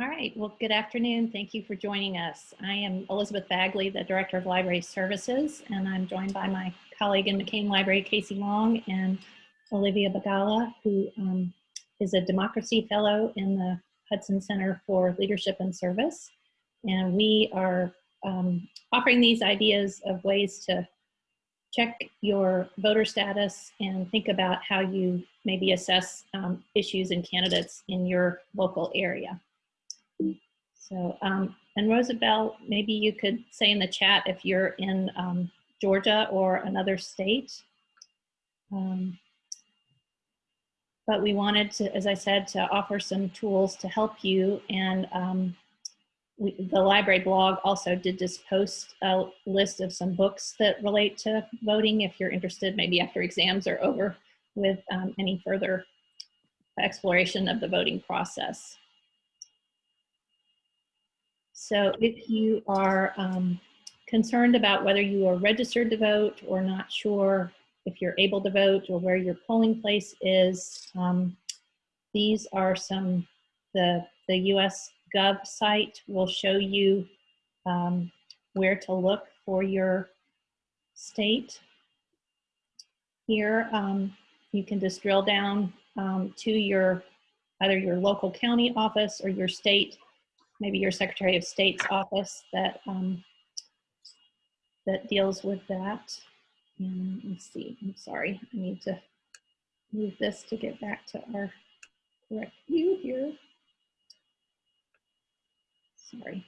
All right, well, good afternoon. Thank you for joining us. I am Elizabeth Bagley, the Director of Library Services, and I'm joined by my colleague in McCain Library, Casey Long, and Olivia Bagala, who um, is a Democracy Fellow in the Hudson Center for Leadership and Service. And we are um, offering these ideas of ways to check your voter status and think about how you maybe assess um, issues and candidates in your local area. So, um, and Rosabelle, maybe you could say in the chat if you're in um, Georgia or another state. Um, but we wanted to, as I said, to offer some tools to help you. And um, we, the library blog also did just post a list of some books that relate to voting if you're interested, maybe after exams are over with um, any further exploration of the voting process. So if you are um, concerned about whether you are registered to vote or not sure if you're able to vote or where your polling place is, um, these are some, the, the US Gov site will show you um, where to look for your state. Here, um, you can just drill down um, to your, either your local county office or your state maybe your Secretary of State's office that um, that deals with that. And let's see, I'm sorry, I need to move this to get back to our correct view here. Sorry.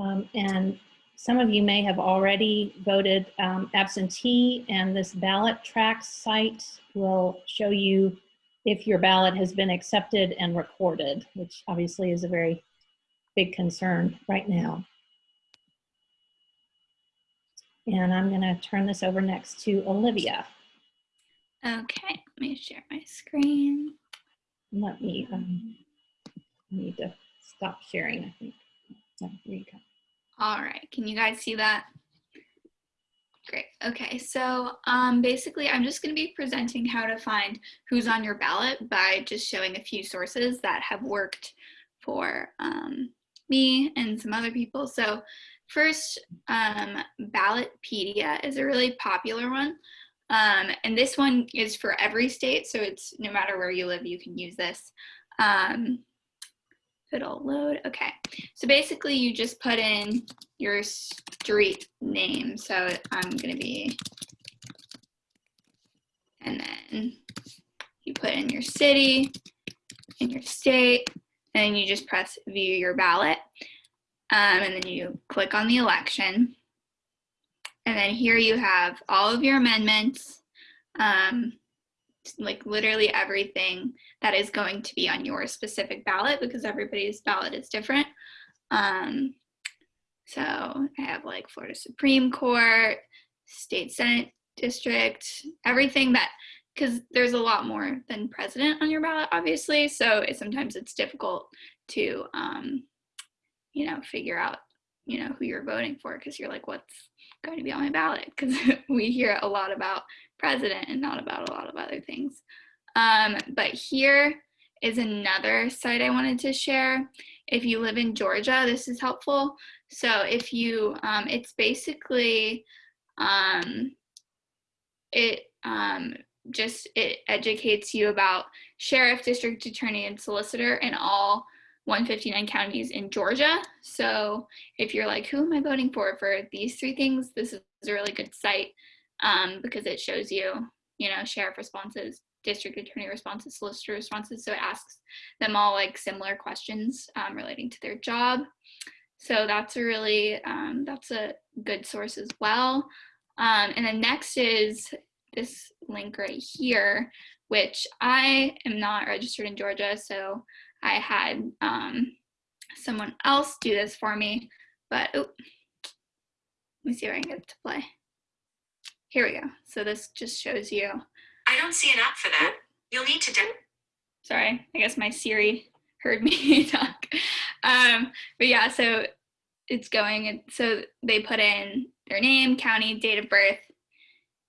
Um, and some of you may have already voted um, absentee and this BallotTrax site will show you if your ballot has been accepted and recorded, which obviously is a very big concern right now. And I'm gonna turn this over next to Olivia. Okay, let me share my screen. Let me, um, I need to stop sharing, I think. Oh, here you go. All right, can you guys see that? Okay, so um, basically I'm just going to be presenting how to find who's on your ballot by just showing a few sources that have worked for um, me and some other people. So first, um, Ballotpedia is a really popular one. Um, and this one is for every state, so it's no matter where you live, you can use this. Um, it'll load. Okay, so basically you just put in your street name. So I'm gonna be, and then you put in your city, in your state, and you just press view your ballot. Um, and then you click on the election. And then here you have all of your amendments. Um, like literally everything that is going to be on your specific ballot because everybody's ballot is different. Um, so I have like Florida Supreme Court, state Senate district, everything that, because there's a lot more than president on your ballot, obviously. So it, sometimes it's difficult to, um, you know, figure out, you know, who you're voting for because you're like, what's going to be on my ballot? Because we hear a lot about president and not about a lot of other things. Um, but here is another site I wanted to share. If you live in Georgia, this is helpful. So if you, um, it's basically, um, it um, just, it educates you about sheriff, district attorney, and solicitor in all 159 counties in Georgia. So if you're like, who am I voting for for these three things, this is a really good site um, because it shows you, you know, sheriff responses, district attorney responses, solicitor responses. So it asks them all like similar questions um, relating to their job. So that's a really, um, that's a good source as well. Um, and then next is this link right here, which I am not registered in Georgia. So I had um, someone else do this for me, but oh, let me see if I can get it to play. Here we go. So this just shows you. I don't see an app for that. You'll need to. Do. Sorry, I guess my Siri heard me talk. Um, but yeah, so it's going, so they put in their name, county, date of birth,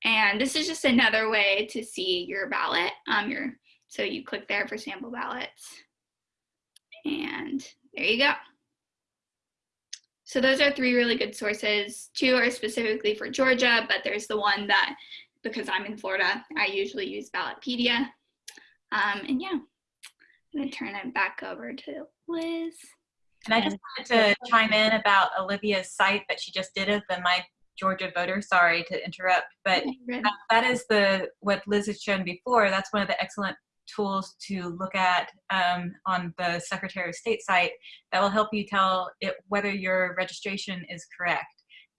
and this is just another way to see your ballot. Um, your, so you click there for sample ballots. And there you go. So those are three really good sources. Two are specifically for Georgia, but there's the one that, because I'm in Florida, I usually use Ballotpedia. Um, and yeah, I'm gonna turn it back over to Liz. And I just wanted to chime in about Olivia's site that she just did of the My Georgia Voter. Sorry to interrupt, but that- that is the what Liz has shown before. That's one of the excellent tools to look at um, on the Secretary of State site that will help you tell it whether your registration is correct.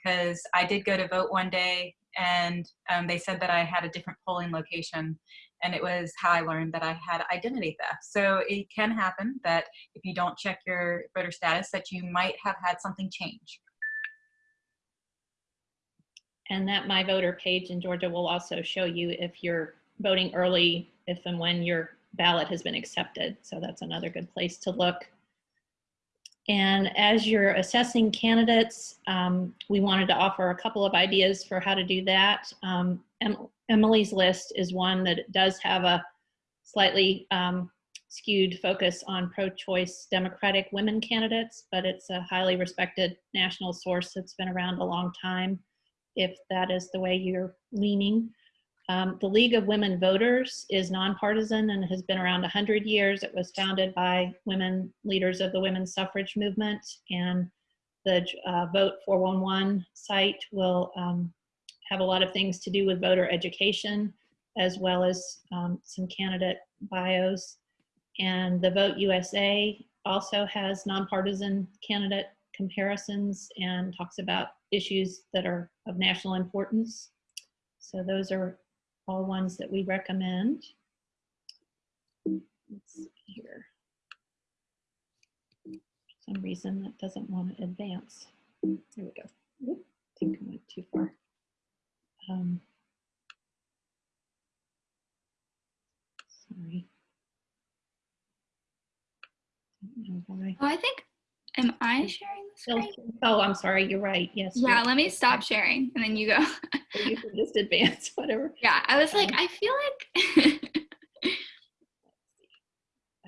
Because I did go to vote one day and um, they said that I had a different polling location and it was how I learned that I had identity theft. So it can happen that if you don't check your voter status that you might have had something change. And that My Voter page in Georgia will also show you if you're voting early, if and when your ballot has been accepted. So that's another good place to look. And as you're assessing candidates, um, we wanted to offer a couple of ideas for how to do that. Um, Emily's list is one that does have a slightly um, skewed focus on pro-choice Democratic women candidates, but it's a highly respected national source that's been around a long time if that is the way you're leaning. Um, the League of Women Voters is nonpartisan and has been around 100 years. It was founded by women leaders of the women's suffrage movement and the uh, Vote 411 site will um, have a lot of things to do with voter education as well as um, some candidate bios. And the Vote USA also has nonpartisan candidate comparisons and talks about issues that are of national importance. So those are all ones that we recommend. Let's see here. For some reason that doesn't want to advance. There we go. I think I went too far. Um, sorry. Oh, I think, am I sharing screen? Oh, I'm sorry. You're right. Yes. Yeah, let me stop sharing and then you go. You can just advance, whatever. yeah, I was like, Um, I feel like.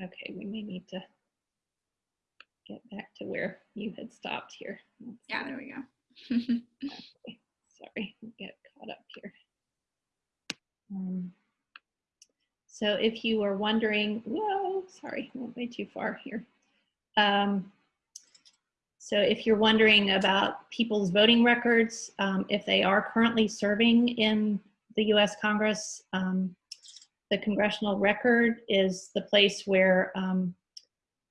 Okay, we may need to get back to where you had stopped here. Let's yeah, there we go. Okay, Sorry, get caught up here. Um, So if you are wondering, whoa, sorry, went way too far here. Um, So if you're wondering about people's voting records, um, if they are currently serving in the US Congress, um, the congressional record is the place where um,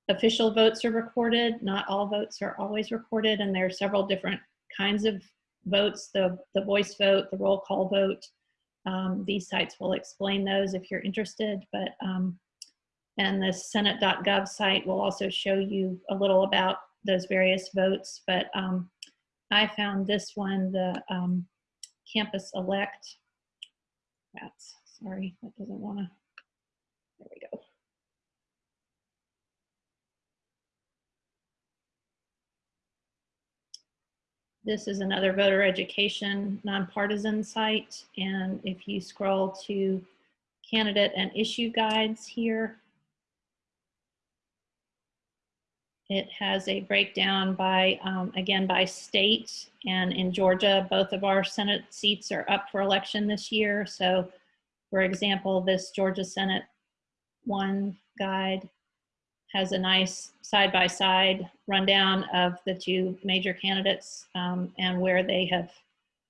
official votes are recorded. Not all votes are always recorded, and there are several different kinds of votes, the, the voice vote, the roll call vote. Um, these sites will explain those if you're interested, but, um, and the senate.gov site will also show you a little about those various votes, but um, I found this one, the um, campus elect. That's, sorry, that doesn't wanna, there we go. This is another voter education nonpartisan site. And if you scroll to candidate and issue guides here, it has a breakdown by, um, again, by state. And in Georgia, both of our Senate seats are up for election this year. So for example, this Georgia Senate one guide has a nice side-by-side rundown of the two major candidates um, and where they have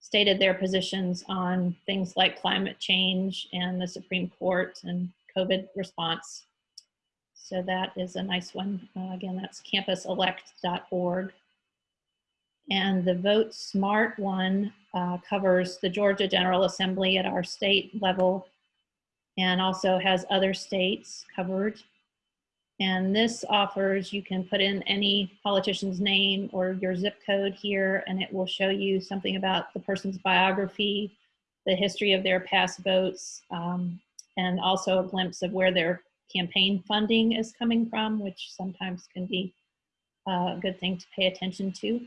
stated their positions on things like climate change and the Supreme Court and COVID response. So that is a nice one. Uh, again, that's campuselect.org. And the Vote Smart one uh, covers the Georgia General Assembly at our state level and also has other states covered. And this offers, you can put in any politician's name or your zip code here, and it will show you something about the person's biography, the history of their past votes, um, and also a glimpse of where their campaign funding is coming from, which sometimes can be a good thing to pay attention to.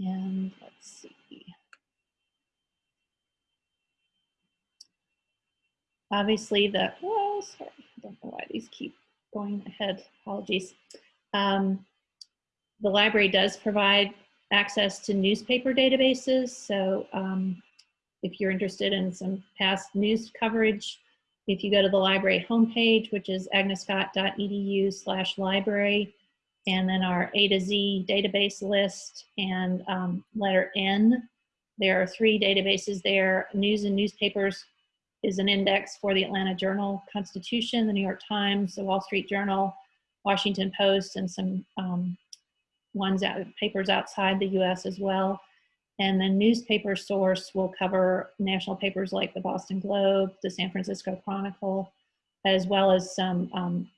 And let's see. Obviously the, oh, sorry, I don't know why these keep going ahead, apologies. Um, the library does provide access to newspaper databases. So um, if you're interested in some past news coverage, if you go to the library homepage, which is agnescott.edu slash library, and then our A to Z database list and um, letter N, there are three databases there. News and newspapers is an index for the Atlanta Journal Constitution, the New York Times, the Wall Street Journal, Washington Post, and some um, ones out papers outside the U.S. as well. And the newspaper source will cover national papers like the Boston Globe, the San Francisco Chronicle, as well as some um,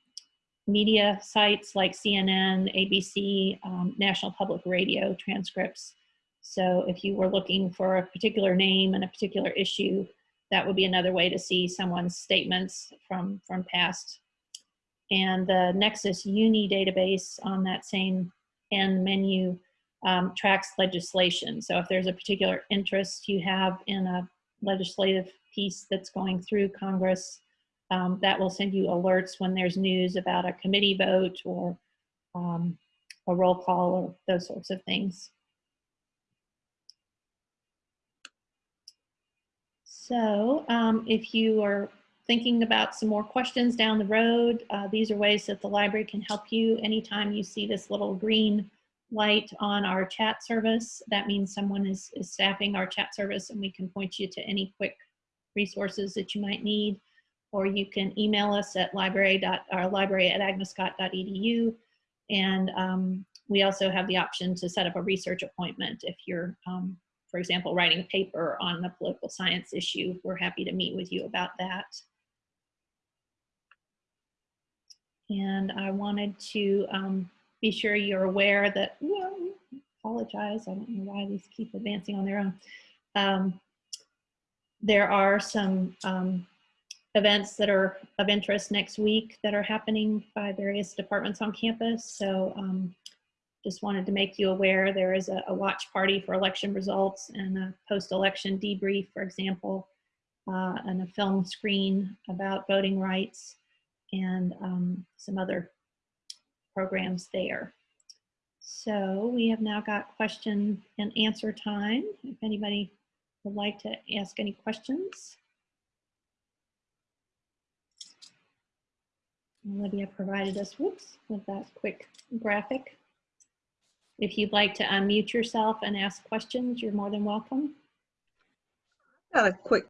media sites like CNN, ABC, um, National Public Radio transcripts. So if you were looking for a particular name and a particular issue, that would be another way to see someone's statements from, from past. And the Nexis Uni database on that same end menu um, tracks legislation. So if there's a particular interest you have in a legislative piece that's going through Congress, um, that will send you alerts when there's news about a committee vote or um, a roll call or those sorts of things. So um, if you are thinking about some more questions down the road, uh, these are ways that the library can help you. Anytime you see this little green light on our chat service, that means someone is, is staffing our chat service and we can point you to any quick resources that you might need. Or you can email us at library or library at agnescott.edu. And um, we also have the option to set up a research appointment if you're um, for example, writing a paper on a political science issue, we're happy to meet with you about that. And I wanted to um, be sure you're aware that, well, apologize, I don't know why these keep advancing on their own. Um, there are some um, events that are of interest next week that are happening by various departments on campus. So um, just wanted to make you aware there is a, a watch party for election results and a post-election debrief, for example, uh, and a film screen about voting rights and um, some other programs there. So we have now got question and answer time. If anybody would like to ask any questions. Olivia provided us, whoops, with that quick graphic. If you'd like to unmute yourself and ask questions, you're more than welcome. Got a quick